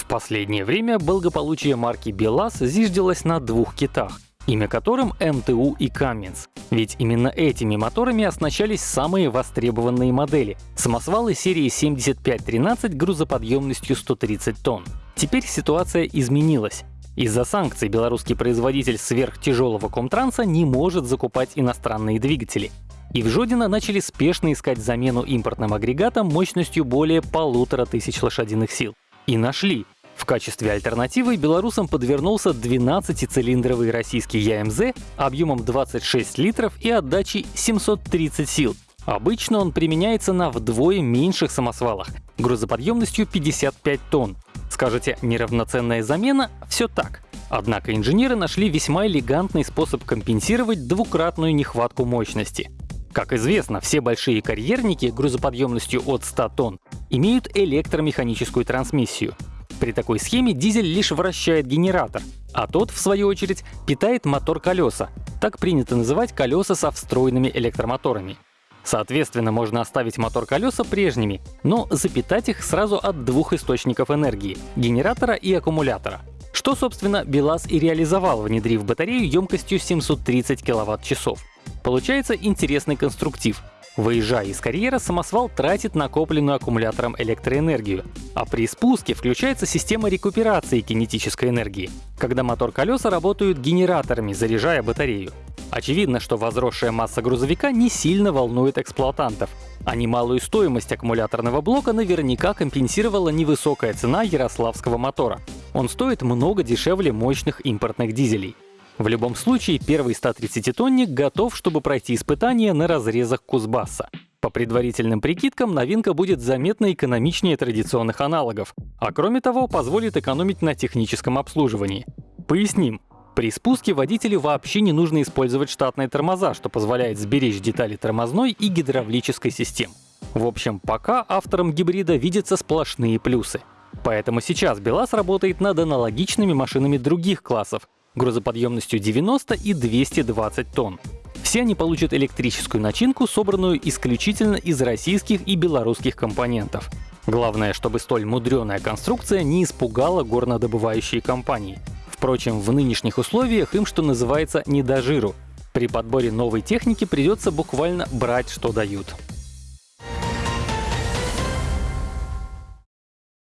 В последнее время благополучие марки БелАЗ зиждилось на двух китах, имя которым МТУ и Cummins. Ведь именно этими моторами оснащались самые востребованные модели — самосвалы серии 7513 грузоподъемностью 130 тонн. Теперь ситуация изменилась. Из-за санкций белорусский производитель сверхтяжелого комтранса не может закупать иностранные двигатели. И в Жодино начали спешно искать замену импортным агрегатам мощностью более полутора тысяч лошадиных сил. И нашли. В качестве альтернативы белорусам подвернулся 12-цилиндровый российский ЯМЗ объемом 26 литров и отдачей 730 сил. Обычно он применяется на вдвое меньших самосвалах, грузоподъемностью 55 тонн. Скажете, неравноценная замена? Все так. Однако инженеры нашли весьма элегантный способ компенсировать двукратную нехватку мощности. Как известно, все большие карьерники грузоподъемностью от 100 тонн имеют электромеханическую трансмиссию. При такой схеме дизель лишь вращает генератор, а тот, в свою очередь, питает мотор-колеса. Так принято называть колеса со встроенными электромоторами. Соответственно, можно оставить мотор-колеса прежними, но запитать их сразу от двух источников энергии — генератора и аккумулятора. Что, собственно, БелАЗ и реализовал, внедрив батарею емкостью 730 кВт-часов. Получается интересный конструктив. Выезжая из карьера, самосвал тратит накопленную аккумулятором электроэнергию, а при спуске включается система рекуперации кинетической энергии, когда мотор-колеса работают генераторами, заряжая батарею. Очевидно, что возросшая масса грузовика не сильно волнует эксплуатантов, а немалую стоимость аккумуляторного блока наверняка компенсировала невысокая цена ярославского мотора. Он стоит много дешевле мощных импортных дизелей. В любом случае, первый 130-тонник готов, чтобы пройти испытания на разрезах Кузбасса. По предварительным прикидкам, новинка будет заметно экономичнее традиционных аналогов, а кроме того, позволит экономить на техническом обслуживании. Поясним. При спуске водителю вообще не нужно использовать штатные тормоза, что позволяет сберечь детали тормозной и гидравлической систем. В общем, пока авторам гибрида видятся сплошные плюсы. Поэтому сейчас БелАЗ работает над аналогичными машинами других классов, грузоподъемностью 90 и 220 тонн. Все они получат электрическую начинку, собранную исключительно из российских и белорусских компонентов. Главное, чтобы столь мудреная конструкция не испугала горнодобывающие компании. Впрочем, в нынешних условиях им, что называется, не до жиру. При подборе новой техники придется буквально брать, что дают.